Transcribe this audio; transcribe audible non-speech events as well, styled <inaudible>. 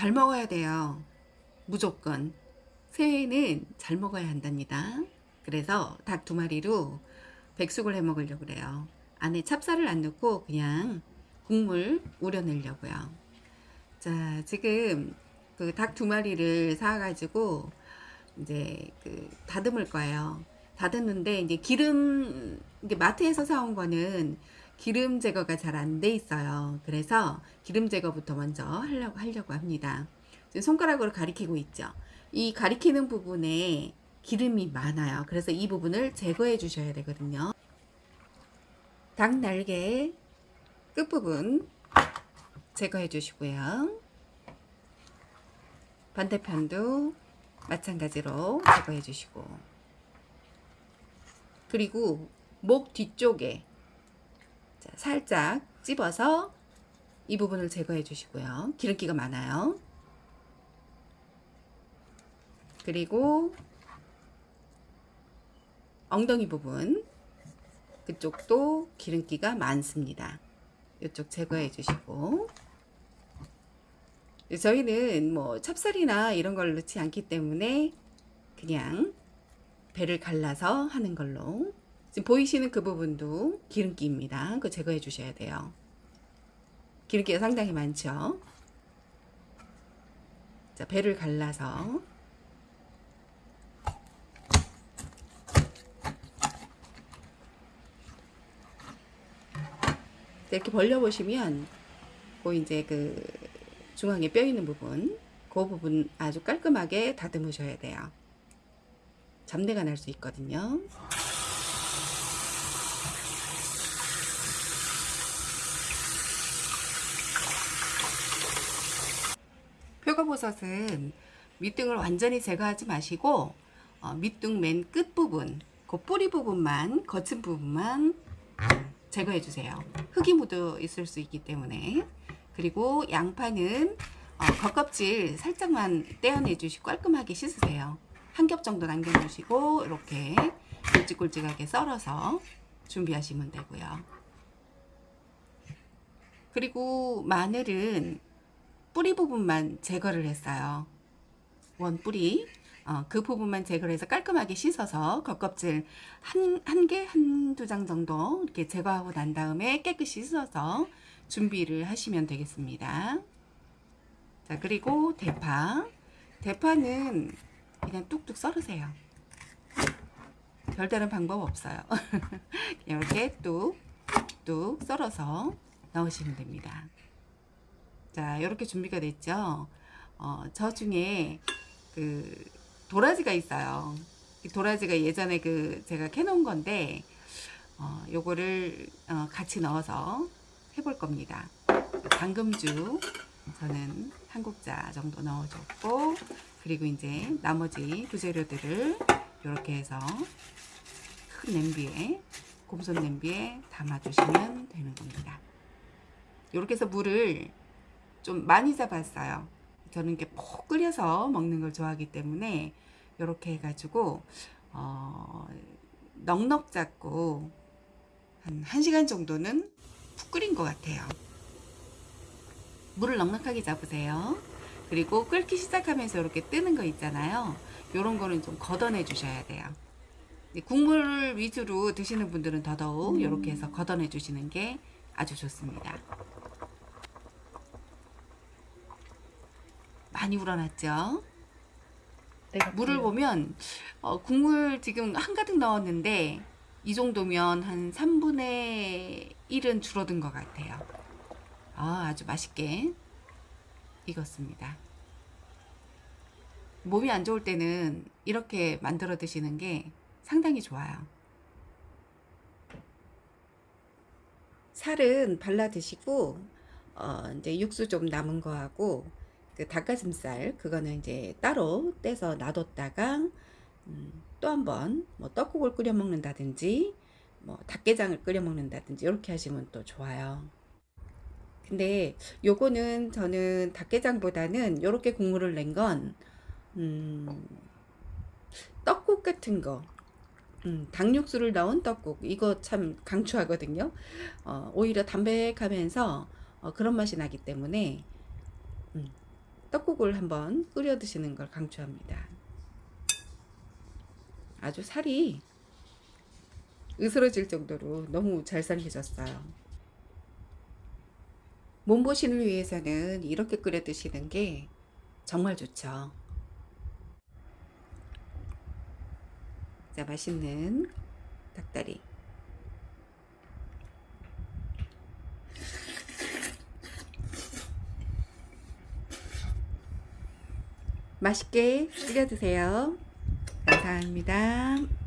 잘 먹어야 돼요. 무조건. 새해에는 잘 먹어야 한답니다. 그래서 닭 두 마리로 백숙을 해 먹으려고 그래요. 안에 찹쌀을 안 넣고 그냥 국물 우려내려고요. 자, 지금 그 닭 두 마리를 사가지고 이제 그 다듬을 거예요. 다듬는데 이제 기름 이게 마트에서 사온 거는 기름 제거가 잘 안 돼 있어요. 그래서 기름 제거부터 먼저 하려고 하려고 합니다. 손가락으로 가리키고 있죠. 이 가리키는 부분에 기름이 많아요. 그래서 이 부분을 제거해 주셔야 되거든요. 닭 날개 끝부분 제거해 주시고요. 반대편도 마찬가지로 제거해 주시고 그리고 목 뒤쪽에 자, 살짝 찝어서 이 부분을 제거해 주시고요. 기름기가 많아요. 그리고 엉덩이 부분 그쪽도 기름기가 많습니다. 이쪽 제거해 주시고 저희는 뭐 찹쌀이나 이런 걸 넣지 않기 때문에 그냥 배를 갈라서 하는 걸로 지금 보이시는 그 부분도 기름기입니다. 그거 제거해 주셔야 돼요. 기름기가 상당히 많죠. 자, 배를 갈라서 이렇게 벌려보시면 그 이제 그 중앙에 뼈 있는 부분 그 부분 아주 깔끔하게 다듬으셔야 돼요. 잡내가 날 수 있거든요. 표고버섯은 밑둥을 완전히 제거하지 마시고 어, 밑둥 맨 끝부분 그 뿌리 부분만 거친 부분만 제거해 주세요. 흙이 묻어 있을 수 있기 때문에. 그리고 양파는 어, 겉껍질 살짝만 떼어내 주시고 깔끔하게 씻으세요. 한 겹 정도 남겨 주시고 이렇게 굵직굵직하게 썰어서 준비하시면 되고요. 그리고 마늘은 뿌리 부분만 제거를 했어요. 원 뿌리 어, 그 부분만 제거를 해서 깔끔하게 씻어서 겉껍질 한, 한 개, 한 두 장 정도 이렇게 제거하고 난 다음에 깨끗이 씻어서 준비를 하시면 되겠습니다. 자, 그리고 대파. 대파는 그냥 뚝뚝 썰으세요. 별다른 방법 없어요. <laughs> 이렇게 뚝뚝 썰어서 넣으시면 됩니다. 자, 이렇게 준비가 됐죠. 어, 저 중에 그 도라지가 있어요. 도라지가 예전에 그 제가 캐놓은 건데 어, 요거를 어, 같이 넣어서 해볼 겁니다. 당금주 저는 한 국자 정도 넣어줬고 그리고 이제 나머지 부재료들을 이렇게 해서 큰 냄비에 곰손 냄비에 담아주시면 되는 겁니다. 이렇게 해서 물을 좀 많이 잡았어요. 저는 이렇게 푹 끓여서 먹는 걸 좋아하기 때문에 이렇게 해가지고 어, 넉넉 잡고 한 1시간 정도는 푹 끓인 것 같아요. 물을 넉넉하게 잡으세요. 그리고 끓기 시작하면서 이렇게 뜨는 거 있잖아요. 이런 거는 좀 걷어내 주셔야 돼요. 국물 위주로 드시는 분들은 더더욱 이렇게 해서 걷어내 주시는 게 아주 좋습니다. 많이 우러났죠. 물을 보면 어, 국물 지금 한가득 넣었는데 이 정도면 한 3분의 1은 줄어든 것 같아요. 아, 아주 맛있게 익었습니다. 몸이 안 좋을 때는 이렇게 만들어 드시는 게 상당히 좋아요. 살은 발라 드시고 어, 이제 육수 좀 남은 거하고 그 닭가슴살 그거는 이제 따로 떼서 놔뒀다가 음, 또 한번 뭐 떡국을 끓여 먹는다든지 뭐 닭게장을 끓여 먹는다든지 이렇게 하시면 또 좋아요. 근데 요거는 저는 닭게장보다는 이렇게 국물을 낸건 음, 떡국 같은 거 음, 닭육수를 넣은 떡국 이거 참 강추하거든요. 어, 오히려 담백하면서 어, 그런 맛이 나기 때문에 음, 떡국을 한번 끓여 드시는 걸 강추합니다. 아주 살이 으스러질 정도로 너무 잘 삶겨졌어요. 몸보신을 위해서는 이렇게 끓여 드시는 게 정말 좋죠. 자, 맛있는 닭다리. 맛있게 끓여 드세요. 감사합니다.